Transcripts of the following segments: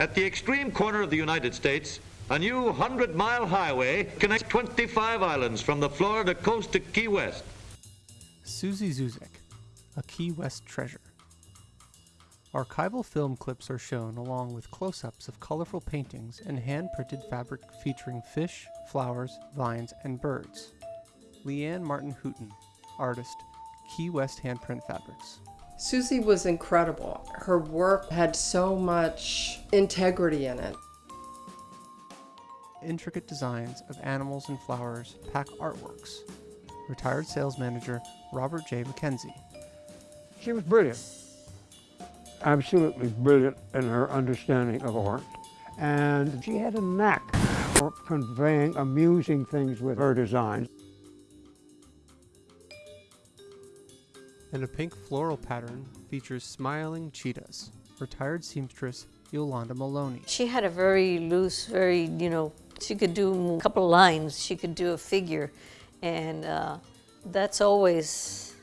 At the extreme corner of the United States, a new 100-mile highway connects 25 islands from the Florida coast to Key West. Suzie Zuzek, a Key West treasure. Archival film clips are shown along with close-ups of colorful paintings and hand-printed fabric featuring fish, flowers, vines, and birds. Leanne Martin Hooten, artist, Key West Handprint Fabrics. Suzie was incredible. Her work had so much integrity in it. Intricate designs of animals and flowers pack artworks. Retired sales manager Robert J. McKenzie. She was brilliant. Absolutely brilliant in her understanding of art. And she had a knack for conveying amusing things with her designs. And a pink floral pattern features smiling cheetahs. Retired seamstress Yolanda Maloney. She had a very loose, very, you know, she could do a couple of lines, she could do a figure, and uh, that's always,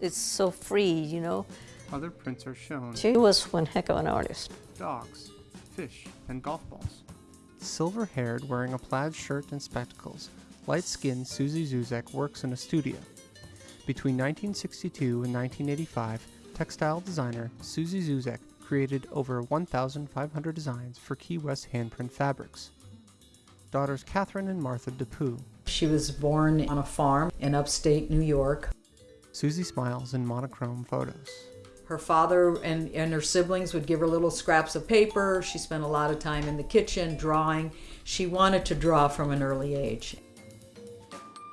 it's so free, you know. Other prints are shown. She was one heck of an artist. Dogs, fish, and golf balls. Silver-haired, wearing a plaid shirt and spectacles, light-skinned Suzie Zuzek works in a studio. Between 1962 and 1985, textile designer Suzie Zuzek created over 1,500 designs for Key West handprint fabrics. Daughters Catherine and Martha DePoo. She was born on a farm in upstate New York. Suzie smiles in monochrome photos. Her father and, and her siblings would give her little scraps of paper. She spent a lot of time in the kitchen drawing. She wanted to draw from an early age.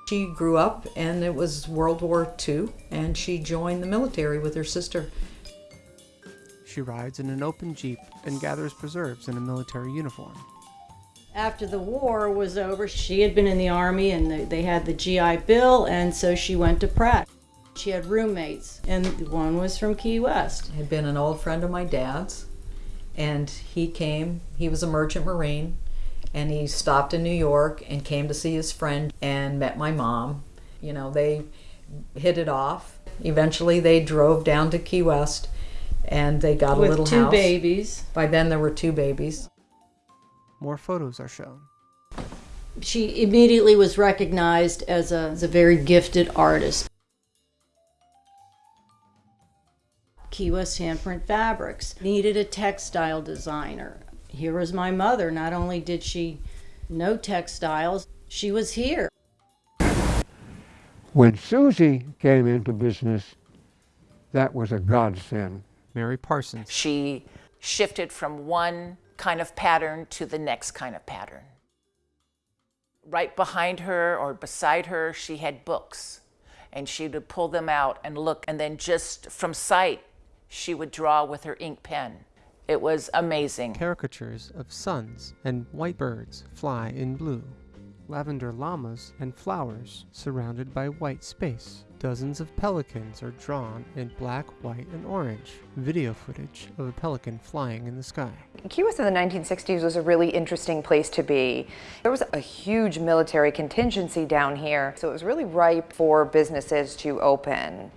She grew up and it was World War II and she joined the military with her sister. She rides in an open Jeep and gathers preserves in a military uniform. After the war was over, she had been in the Army and they had the GI Bill, and so she went to Pratt. She had roommates, and one was from Key West. Had been an old friend of my dad's, and he came. He was a merchant marine, and he stopped in New York and came to see his friend and met my mom. You know, they hit it off. Eventually, they drove down to Key West, and they got With a little two house. babies. By then, there were two babies. More photos are shown. She immediately was recognized as a, as a very gifted artist. Key West Handprint Fabrics needed a textile designer. Here was my mother. Not only did she know textiles, she was here. When Suzie came into business, that was a godsend. Mary Parsons. She shifted from one kind of pattern to the next kind of pattern. Right behind her or beside her, she had books, and she would pull them out and look, and then just from sight, she would draw with her ink pen. It was amazing. Caricatures of suns and white birds fly in blue. Lavender llamas and flowers surrounded by white space. Dozens of pelicans are drawn in black, white, and orange. Video footage of a pelican flying in the sky. Key West in the 1960s was a really interesting place to be. There was a huge military contingency down here, so it was really ripe for businesses to open.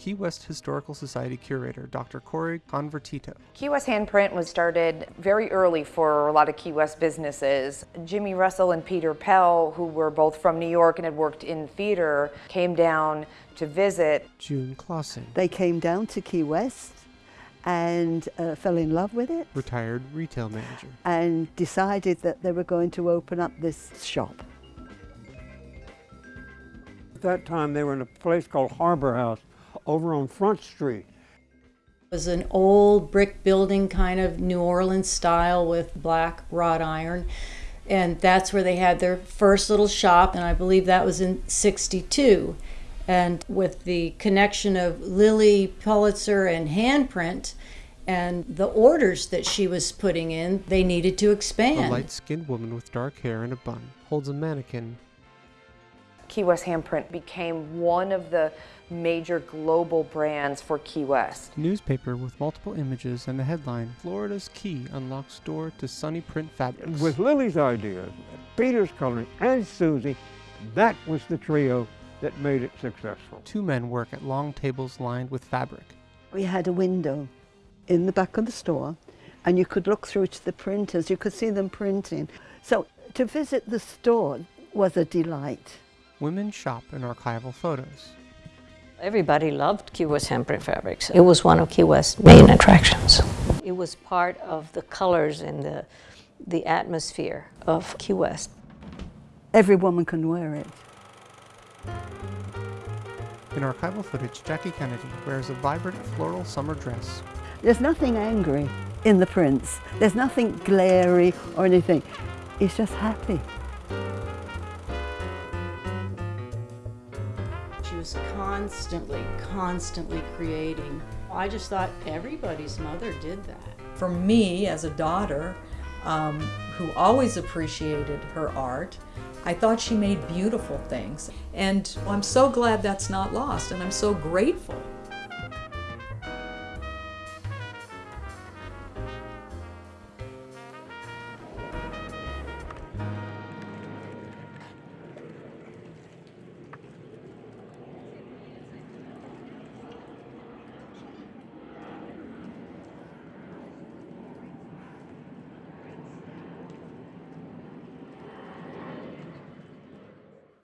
Key West Historical Society curator Dr. Cori Convertito. Key West Handprint was started very early for a lot of Key West businesses. Jimmy Russell and Peter Pell, who were both from New York and had worked in theater, came down to visit. June Clausen. They came down to Key West and uh, fell in love with it. Retired retail manager. And decided that they were going to open up this shop. At that time, they were in a place called Harbor House over on Front Street. It was an old brick building, kind of New Orleans style with black wrought iron. And that's where they had their first little shop, and I believe that was in 62. And with the connection of Lilly Pulitzer and handprint and the orders that she was putting in, they needed to expand. A light skinned woman with dark hair and a bun holds a mannequin. Key West Handprint became one of the major global brands for Key West. Newspaper with multiple images and the headline Florida's Key unlocks door to sunny print fabrics. With Lilly's idea, Peter's coloring, and Suzie, that was the trio that made it successful. Two men work at long tables lined with fabric. We had a window in the back of the store and you could look through to the printers, you could see them printing. So to visit the store was a delight. Women shop in archival photos. Everybody loved Key West handprint fabrics. It was one of Key West's main attractions. It was part of the colors and the, the atmosphere of Key West. Every woman can wear it. In archival footage, Jackie Kennedy wears a vibrant floral summer dress. There's nothing angry in the prints. There's nothing glary or anything. It's just happy. Was constantly, constantly creating. I just thought everybody's mother did that. For me, as a daughter um, who always appreciated her art, I thought she made beautiful things. And I'm so glad that's not lost, and I'm so grateful